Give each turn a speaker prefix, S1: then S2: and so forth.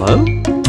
S1: Hello?